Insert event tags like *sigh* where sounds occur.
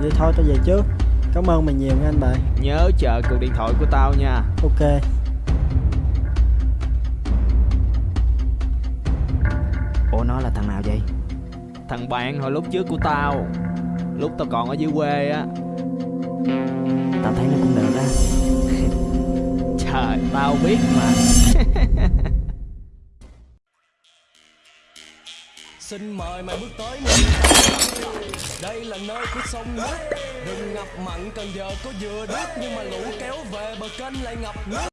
Vậy thôi tao về trước. Cảm ơn mày nhiều nha anh bạn. Nhớ chờ cuộc điện thoại của tao nha. Ok. Ủa nó là thằng nào vậy? Thằng bạn hồi lúc trước của tao. Lúc tao còn ở dưới quê á. Tao thấy nó cũng được á. Trời tao biết mà. *laughs* Xin mời mày bước tới. nơi đây là nơi của sông nước. Đừng ngập mặn, cần giờ có dừa đất Nhưng mà lũ kéo về bờ kênh lại ngập nước.